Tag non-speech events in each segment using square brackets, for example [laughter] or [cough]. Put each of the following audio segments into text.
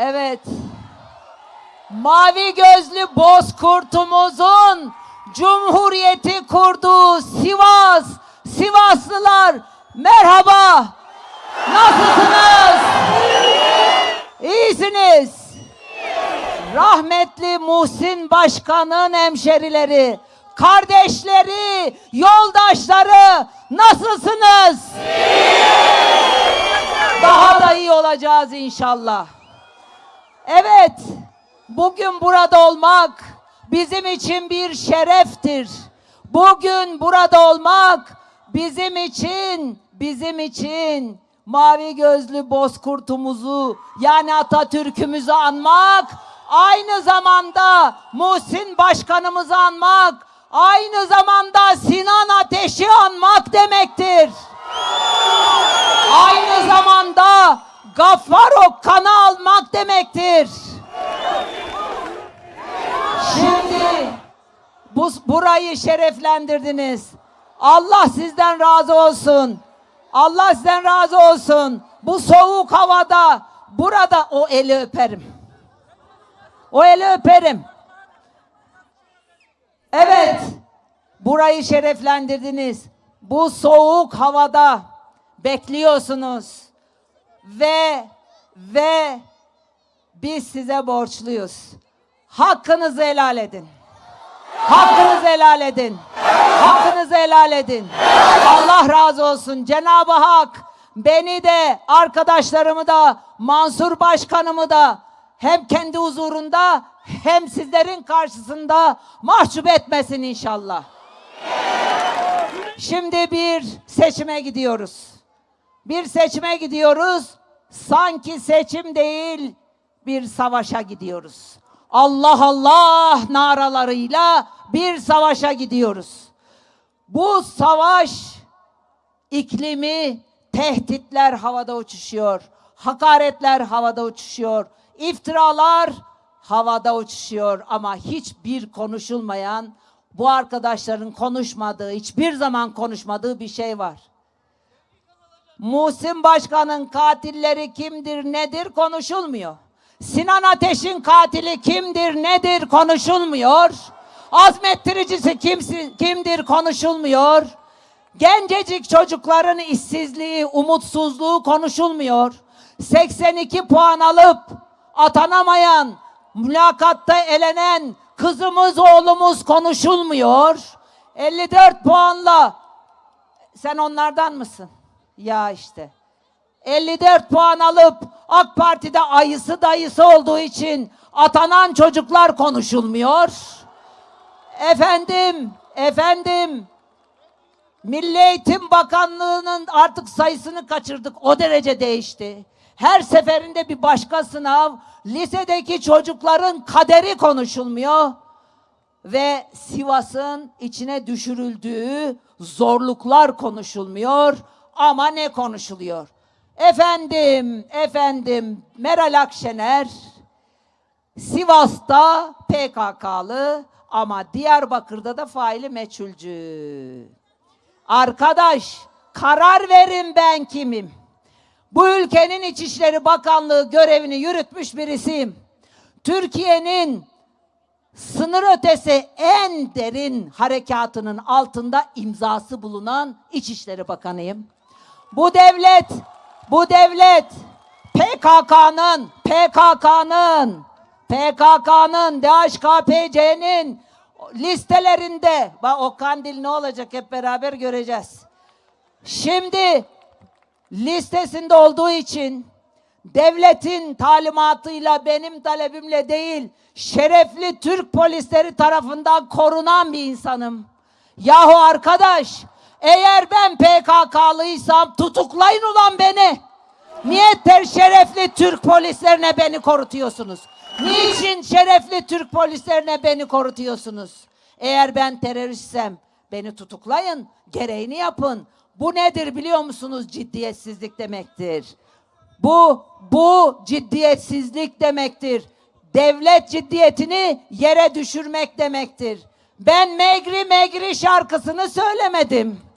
Evet. Mavi gözlü bozkurtumuzun Cumhuriyeti kurduğu Sivas, Sivaslılar merhaba. Nasılsınız? İyisiniz. Rahmetli Muhsin Başkan'ın hemşerileri, kardeşleri, yoldaşları nasılsınız? Daha da iyi olacağız inşallah. Evet, bugün burada olmak bizim için bir şereftir. Bugün burada olmak bizim için, bizim için mavi gözlü bozkurtumuzu yani Atatürk'ümüzü anmak, aynı zamanda Muhsin Başkanımızı anmak, aynı zamanda Sinan Ateş'i anmak demektir. Aynı zamanda Gaffar Okkan'ı almak demektir. Şimdi bu, burayı şereflendirdiniz. Allah sizden razı olsun. Allah sizden razı olsun. Bu soğuk havada burada o eli öperim. O eli öperim. Evet. Burayı şereflendirdiniz. Bu soğuk havada bekliyorsunuz. Ve ve biz size borçluyuz. Hakkınızı helal edin. Hakkınızı helal edin. Hakkınızı helal edin. Allah razı olsun. Cenab-ı Hak beni de arkadaşlarımı da Mansur Başkanımı da hem kendi huzurunda hem sizlerin karşısında mahcup etmesin inşallah. Şimdi bir seçime gidiyoruz. Bir seçime gidiyoruz. Sanki seçim değil bir savaşa gidiyoruz. Allah Allah naralarıyla bir savaşa gidiyoruz. Bu savaş iklimi tehditler havada uçuşuyor. Hakaretler havada uçuşuyor. iftiralar havada uçuşuyor ama hiçbir konuşulmayan bu arkadaşların konuşmadığı, hiçbir zaman konuşmadığı bir şey var. Muhsin Başkan'ın katilleri kimdir, nedir konuşulmuyor. Sinan Ateş'in katili kimdir, nedir konuşulmuyor. Azmettiricisi kimsi, kimdir konuşulmuyor. Gencecik çocukların işsizliği, umutsuzluğu konuşulmuyor. 82 puan alıp atanamayan, mülakatta elenen kızımız, oğlumuz konuşulmuyor. 54 puanla sen onlardan mısın? Ya işte. 54 puan alıp AK Parti'de ayısı dayısı olduğu için atanan çocuklar konuşulmuyor. Efendim, efendim. Milli Eğitim Bakanlığı'nın artık sayısını kaçırdık. O derece değişti. Her seferinde bir başka sınav. Lisedeki çocukların kaderi konuşulmuyor. Ve Sivas'ın içine düşürüldüğü zorluklar konuşulmuyor. Ama ne konuşuluyor? Efendim, efendim Meral Akşener Sivas'ta PKK'lı ama Diyarbakır'da da faili meçhulcü. Arkadaş karar verin ben kimim? Bu ülkenin İçişleri Bakanlığı görevini yürütmüş birisiyim. Türkiye'nin sınır ötesi en derin harekatının altında imzası bulunan İçişleri Bakanıyım. Bu devlet, bu devlet PKK'nın, PKK'nın, PKK'nın, DHKPC'nin listelerinde, bak o kandil ne olacak hep beraber göreceğiz. Şimdi listesinde olduğu için devletin talimatıyla benim talebimle değil şerefli Türk polisleri tarafından korunan bir insanım. Yahu arkadaş eğer ben PKK'lıysam tutuklayın ulan beni. Niye ter şerefli Türk polislerine beni korutuyorsunuz? Niçin şerefli Türk polislerine beni korutuyorsunuz? Eğer ben teröristsem beni tutuklayın, gereğini yapın. Bu nedir biliyor musunuz? Ciddiyetsizlik demektir. Bu bu ciddiyetsizlik demektir. Devlet ciddiyetini yere düşürmek demektir. Ben Megri Megri şarkısını söylemedim.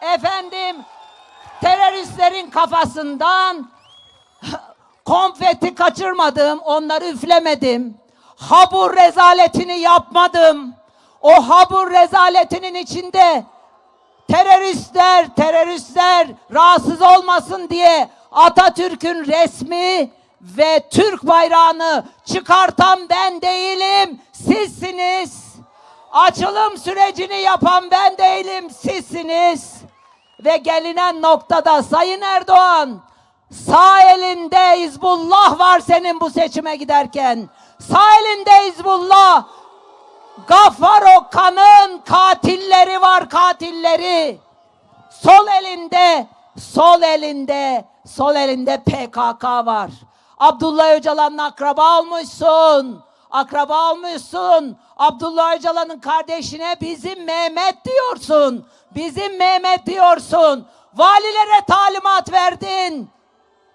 Efendim teröristlerin kafasından konfeti kaçırmadım, onları üflemedim. Habur rezaletini yapmadım. O habur rezaletinin içinde teröristler, teröristler rahatsız olmasın diye Atatürk'ün resmi ve Türk bayrağını çıkartan ben değilim, sizsiniz. Açılım sürecini yapan ben değilim, sizsiniz. Ve gelinen noktada Sayın Erdoğan, sağ elinde Hizbullah var senin bu seçime giderken. Sağ elinde Hizbullah, Gaffar Okan'ın katilleri var katilleri. Sol elinde, sol elinde, sol elinde PKK var. Abdullah Öcalan'ın akraba olmuşsun. Akraba olmuşsun. Abdullah Öcalan'ın kardeşine bizim Mehmet diyorsun. Bizim Mehmet diyorsun. Valilere talimat verdin.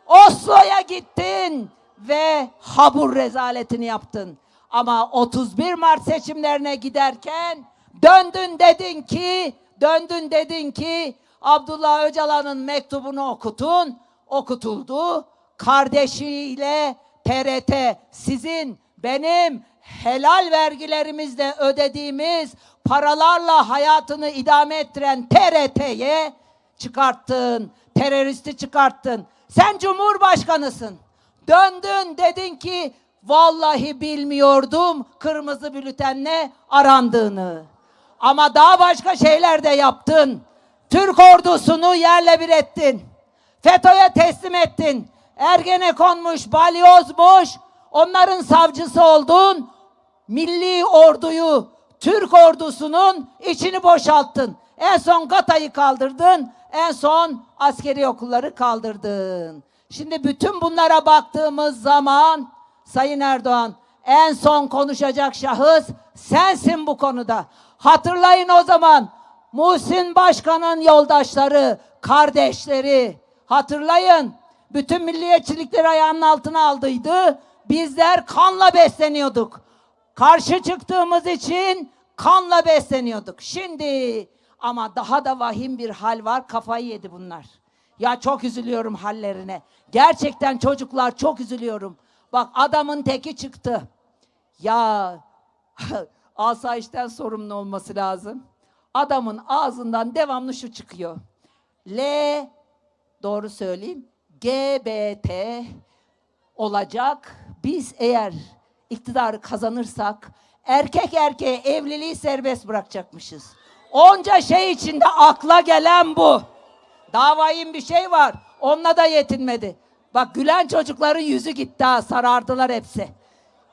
Oslo'ya gittin ve habur rezaletini yaptın. Ama 31 Mart seçimlerine giderken döndün dedin ki, döndün dedin ki Abdullah Öcalan'ın mektubunu okutun, okutuldu. Kardeşiyle TRT sizin, benim helal vergilerimizle ödediğimiz paralarla hayatını idame ettiren TRT'ye çıkarttın, teröristi çıkarttın. Sen cumhurbaşkanısın. Döndün dedin ki vallahi bilmiyordum kırmızı bültenle arandığını. Ama daha başka şeyler de yaptın. Türk ordusunu yerle bir ettin. FETÖ'ye teslim ettin. Ergenekonmuş, balyozmuş. Onların savcısı oldun. Milli orduyu, Türk ordusunun içini boşalttın. En son GATA'yı kaldırdın. En son askeri okulları kaldırdın. Şimdi bütün bunlara baktığımız zaman Sayın Erdoğan en son konuşacak şahıs sensin bu konuda. Hatırlayın o zaman Muhsin Başkan'ın yoldaşları, kardeşleri hatırlayın. Bütün milliyetçilikleri ayağının altına aldıydı. Bizler kanla besleniyorduk. Karşı çıktığımız için kanla besleniyorduk. Şimdi ama daha da vahim bir hal var. Kafayı yedi bunlar. Ya çok üzülüyorum hallerine. Gerçekten çocuklar çok üzülüyorum. Bak adamın teki çıktı. Ya [laughs] asayişten sorumlu olması lazım. Adamın ağzından devamlı şu çıkıyor. L doğru söyleyeyim. GBT olacak. Biz eğer iktidarı kazanırsak erkek erkeğe evliliği serbest bırakacakmışız. Onca şey içinde akla gelen bu. Davayın bir şey var. Onunla da yetinmedi. Bak gülen çocukların yüzü gitti ha sarardılar hepsi.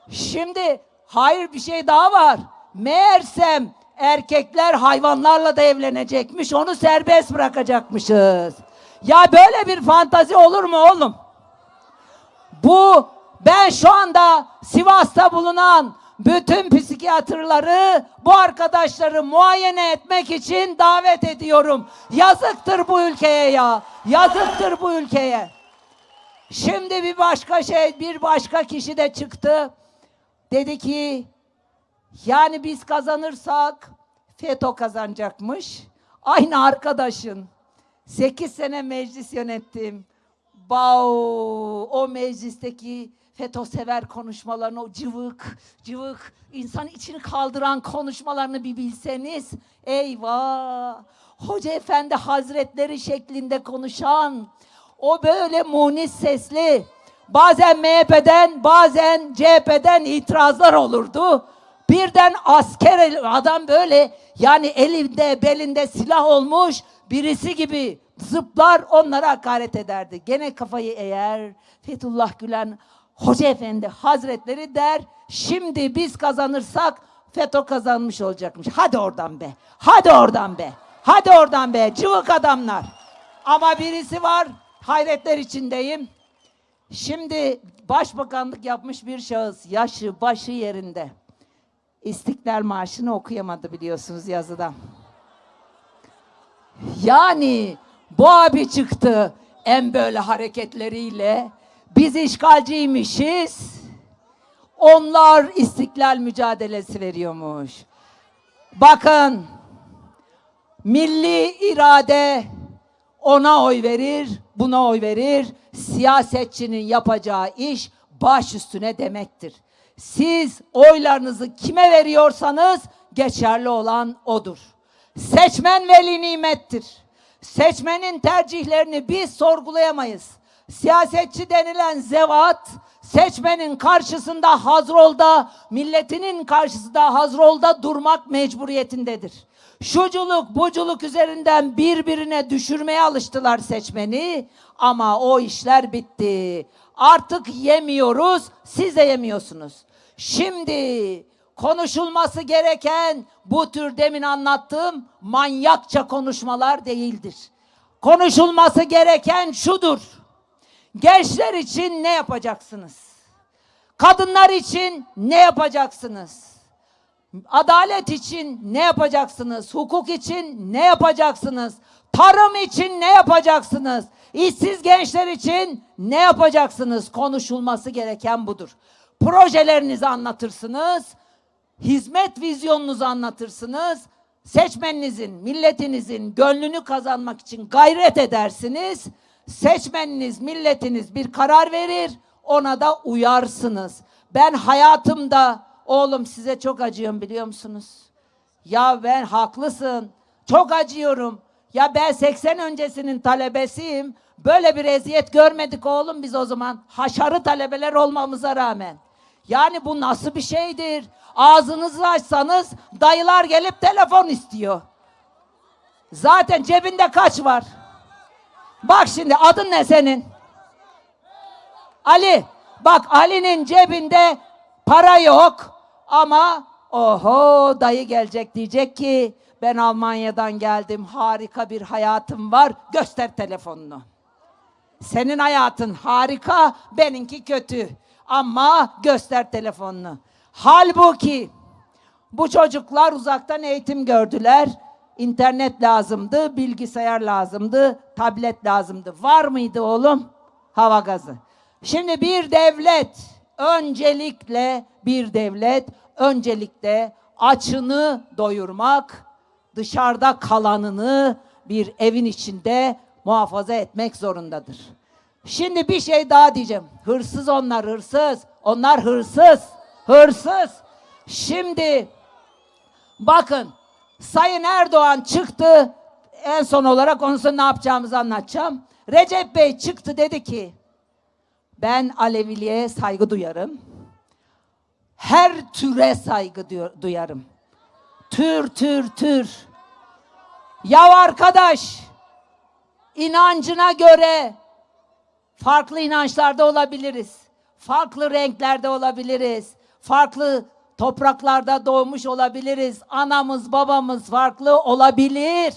Şimdi hayır bir şey daha var. Meğersem erkekler hayvanlarla da evlenecekmiş. Onu serbest bırakacakmışız. Ya böyle bir fantazi olur mu oğlum? Bu ben şu anda Sivas'ta bulunan bütün psikiyatrları bu arkadaşları muayene etmek için davet ediyorum. Yazıktır bu ülkeye ya. Yazıktır bu ülkeye. Şimdi bir başka şey, bir başka kişi de çıktı. Dedi ki yani biz kazanırsak FETÖ kazanacakmış. Aynı arkadaşın. 8 sene meclis yönettim. Bau o meclisteki FETÖ sever konuşmalarını o cıvık cıvık insan içini kaldıran konuşmalarını bir bilseniz eyvah Hoca Efendi Hazretleri şeklinde konuşan o böyle munis sesli bazen MHP'den bazen CHP'den itirazlar olurdu. Birden asker adam böyle yani elinde belinde silah olmuş birisi gibi zıplar onlara hakaret ederdi. Gene kafayı eğer Fethullah Gülen Hoca Efendi Hazretleri der şimdi biz kazanırsak FETÖ kazanmış olacakmış. Hadi oradan be. Hadi oradan be. Hadi oradan be. Cıvık adamlar. Ama birisi var hayretler içindeyim. Şimdi başbakanlık yapmış bir şahıs yaşı başı yerinde. İstiklal Marşı'nı okuyamadı biliyorsunuz yazıdan. Yani bu abi çıktı en böyle hareketleriyle. Biz işgalciymişiz. Onlar istiklal mücadelesi veriyormuş. Bakın milli irade ona oy verir, buna oy verir. Siyasetçinin yapacağı iş baş üstüne demektir. Siz oylarınızı kime veriyorsanız geçerli olan odur. Seçmen veli nimettir. Seçmenin tercihlerini biz sorgulayamayız. Siyasetçi denilen zevat seçmenin karşısında hazrolda, milletinin karşısında hazrolda durmak mecburiyetindedir. Şuculuk, buculuk üzerinden birbirine düşürmeye alıştılar seçmeni ama o işler bitti. Artık yemiyoruz, siz de yemiyorsunuz. Şimdi konuşulması gereken bu tür demin anlattığım manyakça konuşmalar değildir. Konuşulması gereken şudur. Gençler için ne yapacaksınız? Kadınlar için ne yapacaksınız? Adalet için ne yapacaksınız? Hukuk için ne yapacaksınız? Tarım için ne yapacaksınız? İşsiz gençler için ne yapacaksınız? Konuşulması gereken budur. Projelerinizi anlatırsınız. Hizmet vizyonunuzu anlatırsınız. Seçmeninizin, milletinizin gönlünü kazanmak için gayret edersiniz. Seçmeniniz, milletiniz bir karar verir. Ona da uyarsınız. Ben hayatımda oğlum size çok acıyorum biliyor musunuz? Ya ben haklısın. Çok acıyorum. Ya ben 80 öncesinin talebesiyim. Böyle bir eziyet görmedik oğlum biz o zaman. Haşarı talebeler olmamıza rağmen. Yani bu nasıl bir şeydir? Ağzınızı açsanız dayılar gelip telefon istiyor. Zaten cebinde kaç var? Bak şimdi adın ne senin? Ali. Bak Ali'nin cebinde para yok ama oho dayı gelecek diyecek ki ben Almanya'dan geldim harika bir hayatım var göster telefonunu. Senin hayatın harika benimki kötü ama göster telefonunu. Halbuki bu çocuklar uzaktan eğitim gördüler. İnternet lazımdı, bilgisayar lazımdı, tablet lazımdı. Var mıydı oğlum? Hava gazı. Şimdi bir devlet öncelikle bir devlet öncelikle açını doyurmak, dışarıda kalanını bir evin içinde muhafaza etmek zorundadır. Şimdi bir şey daha diyeceğim. Hırsız onlar hırsız. Onlar hırsız. Hırsız. Şimdi bakın Sayın Erdoğan çıktı. En son olarak onun sonra ne yapacağımızı anlatacağım. Recep Bey çıktı dedi ki ben Aleviliğe saygı duyarım. Her türe saygı duyarım. Tür tür tür. Ya arkadaş inancına göre farklı inançlarda olabiliriz. Farklı renklerde olabiliriz. Farklı topraklarda doğmuş olabiliriz. Anamız babamız farklı olabilir.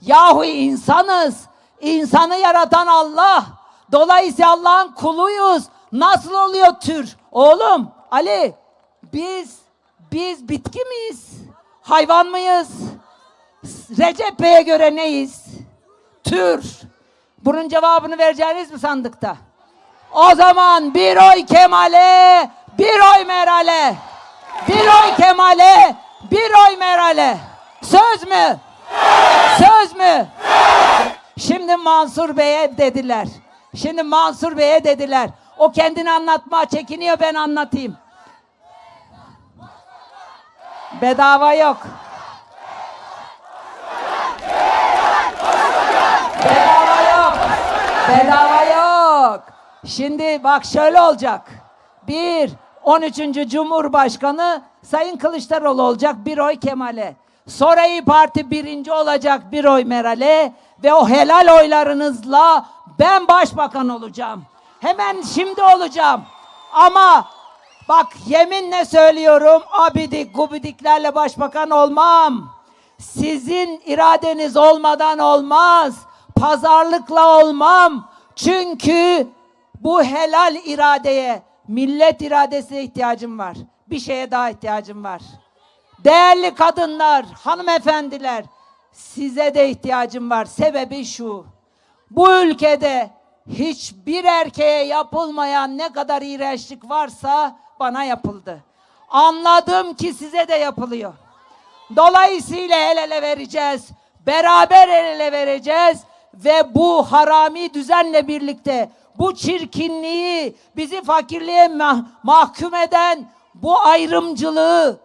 Yahu insanız. İnsanı yaratan Allah. Dolayısıyla Allah'ın kuluyuz. Nasıl oluyor tür? Oğlum Ali biz biz bitki miyiz? Hayvan mıyız? Recep Bey'e göre neyiz? Tür. Bunun cevabını vereceğiniz mi sandıkta? O zaman bir oy Kemal'e, bir oy Meral'e. Bir oy Kemal'e, bir oy Meral'e. Söz mü? Söz mü? Şimdi Mansur Bey'e dediler. Şimdi Mansur Bey'e dediler. O kendini anlatma çekiniyor ben anlatayım. Bedava yok. Bedava yok. Bedava yok. Şimdi bak şöyle olacak. Bir, 13. Cumhurbaşkanı Sayın Kılıçdaroğlu olacak bir oy Kemal'e. Sonra İYİ Parti birinci olacak bir oy Meral'e ve o helal oylarınızla ben başbakan olacağım. Hemen şimdi olacağım. Ama bak yeminle söylüyorum abidik gubidiklerle başbakan olmam. Sizin iradeniz olmadan olmaz. Pazarlıkla olmam. Çünkü bu helal iradeye, millet iradesine ihtiyacım var. Bir şeye daha ihtiyacım var. Değerli kadınlar, hanımefendiler, size de ihtiyacım var. Sebebi şu. Bu ülkede hiçbir erkeğe yapılmayan ne kadar iğrençlik varsa bana yapıldı. Anladım ki size de yapılıyor. Dolayısıyla el ele vereceğiz. Beraber el ele vereceğiz ve bu harami düzenle birlikte bu çirkinliği bizi fakirliğe mah- mahkum eden bu ayrımcılığı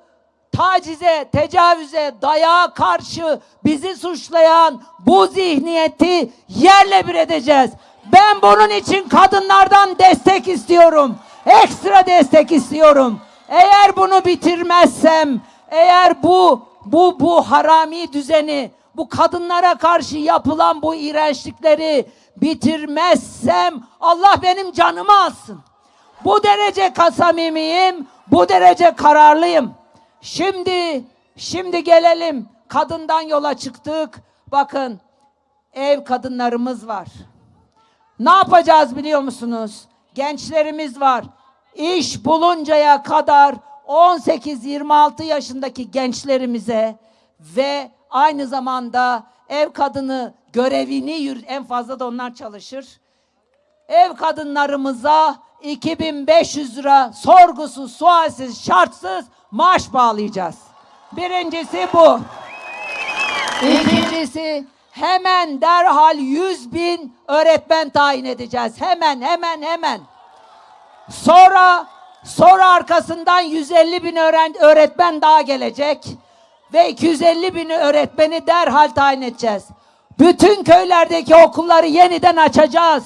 tacize, tecavüze, dayağa karşı bizi suçlayan bu zihniyeti yerle bir edeceğiz. Ben bunun için kadınlardan destek istiyorum. Ekstra destek istiyorum. Eğer bunu bitirmezsem, eğer bu bu bu harami düzeni, bu kadınlara karşı yapılan bu iğrençlikleri bitirmezsem Allah benim canımı alsın. Bu derece kasamimiyim, bu derece kararlıyım. Şimdi, şimdi gelelim. Kadından yola çıktık. Bakın, ev kadınlarımız var. Ne yapacağız biliyor musunuz? Gençlerimiz var. İş buluncaya kadar 18-26 yaşındaki gençlerimize ve aynı zamanda ev kadını görevini en fazla da onlar çalışır ev kadınlarımıza 2500 lira sorgusuz, sualsiz, şartsız maaş bağlayacağız. Birincisi bu. İkincisi hemen derhal 100 bin öğretmen tayin edeceğiz. Hemen hemen hemen. Sonra sonra arkasından 150 bin öğretmen daha gelecek ve 250 bin öğretmeni derhal tayin edeceğiz. Bütün köylerdeki okulları yeniden açacağız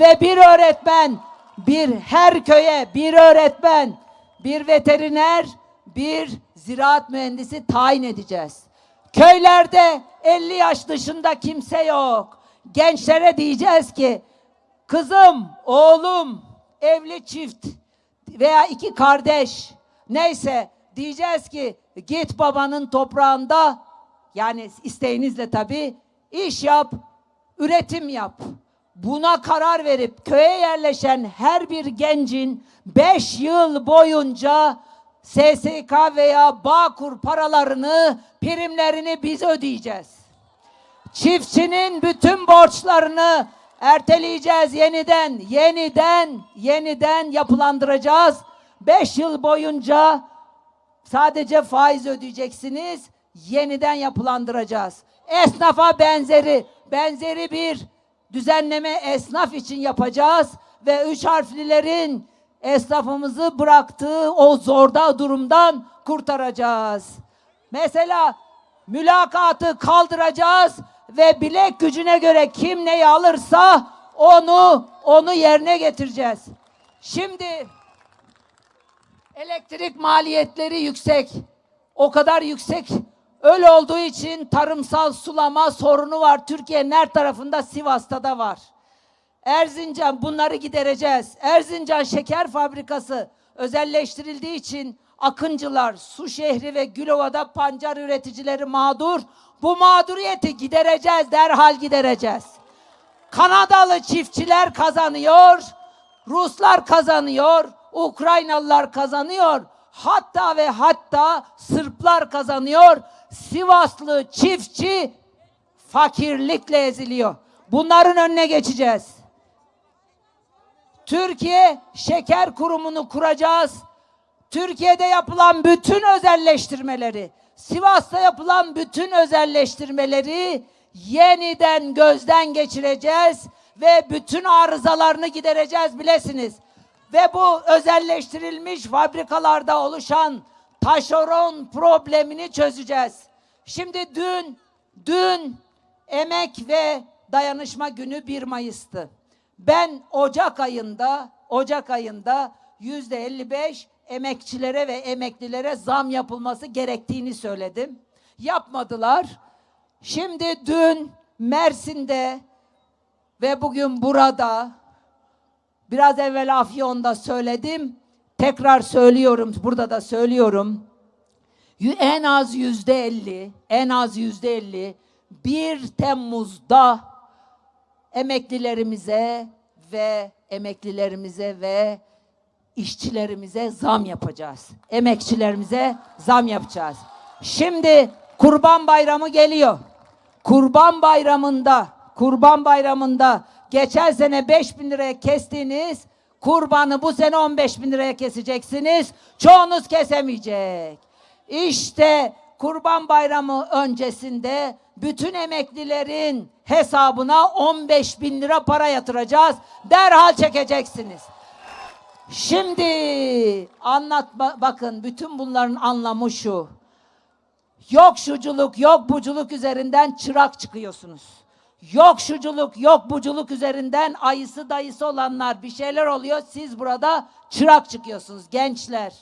ve bir öğretmen bir her köye bir öğretmen, bir veteriner, bir ziraat mühendisi tayin edeceğiz. Köylerde 50 yaş dışında kimse yok. Gençlere diyeceğiz ki kızım, oğlum, evli çift veya iki kardeş neyse diyeceğiz ki git babanın toprağında yani isteğinizle tabii iş yap, üretim yap. Buna karar verip köye yerleşen her bir gencin 5 yıl boyunca SSK veya Bağkur paralarını, primlerini biz ödeyeceğiz. Çiftçinin bütün borçlarını erteleyeceğiz yeniden, yeniden, yeniden yapılandıracağız. 5 yıl boyunca sadece faiz ödeyeceksiniz, yeniden yapılandıracağız. Esnafa benzeri, benzeri bir düzenleme esnaf için yapacağız ve üç harflilerin esnafımızı bıraktığı o zorda durumdan kurtaracağız. Mesela mülakatı kaldıracağız ve bilek gücüne göre kim neyi alırsa onu onu yerine getireceğiz. Şimdi elektrik maliyetleri yüksek. O kadar yüksek. Öyle olduğu için tarımsal sulama sorunu var. Türkiye'nin her tarafında Sivas'ta da var. Erzincan bunları gidereceğiz. Erzincan şeker fabrikası özelleştirildiği için Akıncılar, Su Şehri ve Gülova'da pancar üreticileri mağdur. Bu mağduriyeti gidereceğiz, derhal gidereceğiz. Kanadalı çiftçiler kazanıyor, Ruslar kazanıyor, Ukraynalılar kazanıyor. Hatta ve hatta Sırplar kazanıyor. Sivaslı çiftçi fakirlikle eziliyor. Bunların önüne geçeceğiz. Türkiye Şeker Kurumu'nu kuracağız. Türkiye'de yapılan bütün özelleştirmeleri, Sivas'ta yapılan bütün özelleştirmeleri yeniden gözden geçireceğiz ve bütün arızalarını gidereceğiz bilesiniz. Ve bu özelleştirilmiş fabrikalarda oluşan taşeron problemini çözeceğiz. Şimdi dün, dün emek ve dayanışma günü 1 Mayıs'tı. Ben Ocak ayında, Ocak ayında yüzde 55 emekçilere ve emeklilere zam yapılması gerektiğini söyledim. Yapmadılar. Şimdi dün Mersin'de ve bugün burada biraz evvel Afyon'da söyledim. Tekrar söylüyorum, burada da söylüyorum. En az yüzde elli, en az yüzde elli 1 Temmuz'da emeklilerimize ve emeklilerimize ve işçilerimize zam yapacağız. Emekçilerimize zam yapacağız. Şimdi Kurban Bayramı geliyor. Kurban Bayramı'nda, Kurban Bayramı'nda geçen sene 5 bin liraya kestiğiniz kurbanı bu sene 15 bin liraya keseceksiniz. Çoğunuz kesemeyecek. İşte Kurban Bayramı öncesinde bütün emeklilerin hesabına 15 bin lira para yatıracağız. Derhal çekeceksiniz. Şimdi anlatma bakın bütün bunların anlamı şu. Yok şuculuk, yok buculuk üzerinden çırak çıkıyorsunuz. Yok şuculuk, yok buculuk üzerinden ayısı dayısı olanlar bir şeyler oluyor. Siz burada çırak çıkıyorsunuz gençler.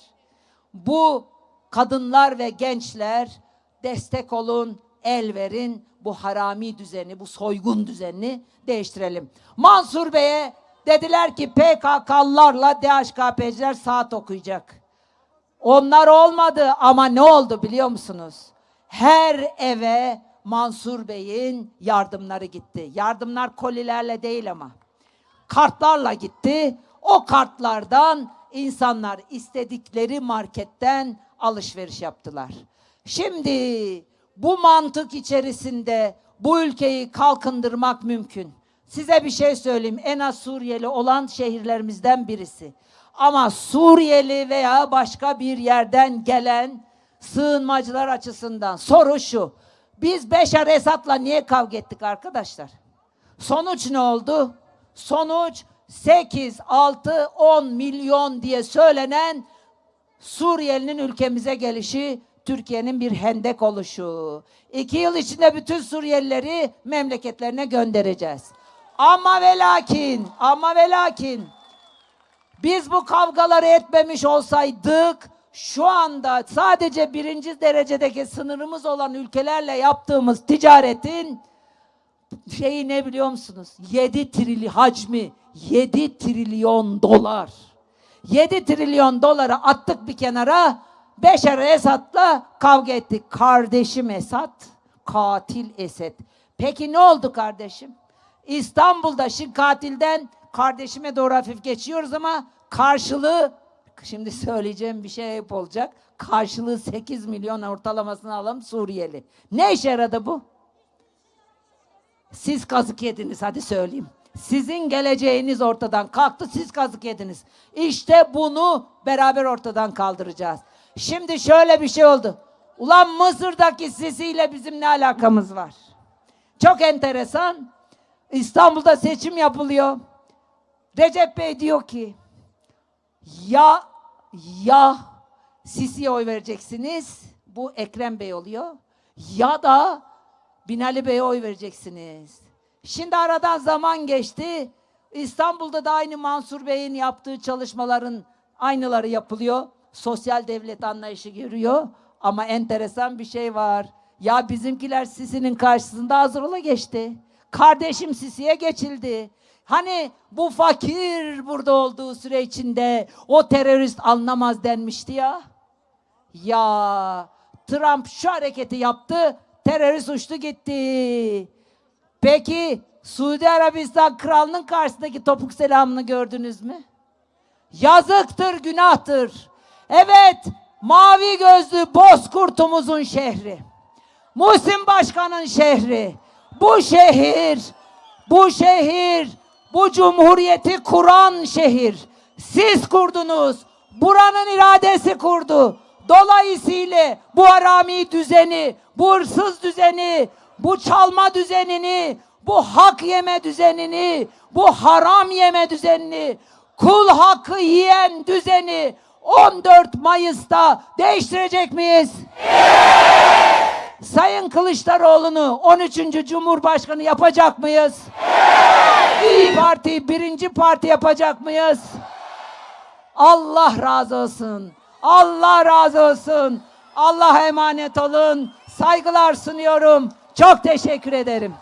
Bu kadınlar ve gençler destek olun, el verin. Bu harami düzeni, bu soygun düzenini değiştirelim. Mansur Bey'e dediler ki PKK'lılarla DHKP'ciler saat okuyacak. Onlar olmadı ama ne oldu biliyor musunuz? Her eve Mansur Bey'in yardımları gitti. Yardımlar kolilerle değil ama. Kartlarla gitti. O kartlardan insanlar istedikleri marketten alışveriş yaptılar. Şimdi bu mantık içerisinde bu ülkeyi kalkındırmak mümkün. Size bir şey söyleyeyim. En az Suriyeli olan şehirlerimizden birisi. Ama Suriyeli veya başka bir yerden gelen sığınmacılar açısından soru şu. Biz Beşar Esad'la niye kavga ettik arkadaşlar? Sonuç ne oldu? Sonuç 8, 6, 10 milyon diye söylenen Suriyelinin ülkemize gelişi, Türkiye'nin bir hendek oluşu. İki yıl içinde bütün Suriyelileri memleketlerine göndereceğiz. Ama ve lakin, ama ve lakin biz bu kavgaları etmemiş olsaydık şu anda sadece birinci derecedeki sınırımız olan ülkelerle yaptığımız ticaretin şeyi ne biliyor musunuz? 7 trilyon hacmi 7 trilyon dolar. 7 trilyon doları attık bir kenara. Beşer Esad'la kavga ettik. Kardeşim Esad, katil Esed. Peki ne oldu kardeşim? İstanbul'da şimdi katilden kardeşime doğru hafif geçiyoruz ama karşılığı şimdi söyleyeceğim bir şey hep olacak. Karşılığı 8 milyon ortalamasını alalım Suriyeli. Ne işe yaradı bu? Siz kazık yediniz hadi söyleyeyim. Sizin geleceğiniz ortadan kalktı, siz kazık yediniz. İşte bunu beraber ortadan kaldıracağız. Şimdi şöyle bir şey oldu. Ulan Mısır'daki Sisi'yle bizim ne alakamız var? Çok enteresan. İstanbul'da seçim yapılıyor. Recep Bey diyor ki ya ya Sisi'ye oy vereceksiniz. Bu Ekrem Bey oluyor. Ya da Binali Bey'e oy vereceksiniz. Şimdi aradan zaman geçti. İstanbul'da da aynı Mansur Bey'in yaptığı çalışmaların aynıları yapılıyor. Sosyal devlet anlayışı görüyor. Ama enteresan bir şey var. Ya bizimkiler Sisi'nin karşısında Hazırol'a geçti. Kardeşim Sisi'ye geçildi. Hani bu fakir burada olduğu süre içinde o terörist anlamaz denmişti ya. Ya Trump şu hareketi yaptı, terörist uçtu gitti. Peki Suudi Arabistan kralının karşısındaki topuk selamını gördünüz mü? Yazıktır, günahtır. Evet, mavi gözlü bozkurtumuzun şehri. Muhsin Başkan'ın şehri. Bu şehir, bu şehir, bu cumhuriyeti kuran şehir. Siz kurdunuz. Buranın iradesi kurdu. Dolayısıyla bu harami düzeni, bu hırsız düzeni, bu çalma düzenini, bu hak yeme düzenini, bu haram yeme düzenini, kul hakkı yiyen düzeni 14 Mayıs'ta değiştirecek miyiz? Sayın Kılıçdaroğlu'nu 13. Cumhurbaşkanı yapacak mıyız? İyi Parti birinci parti yapacak mıyız? Allah razı olsun. Allah razı olsun. Allah'a emanet olun. Saygılar sunuyorum. Çok teşekkür ederim.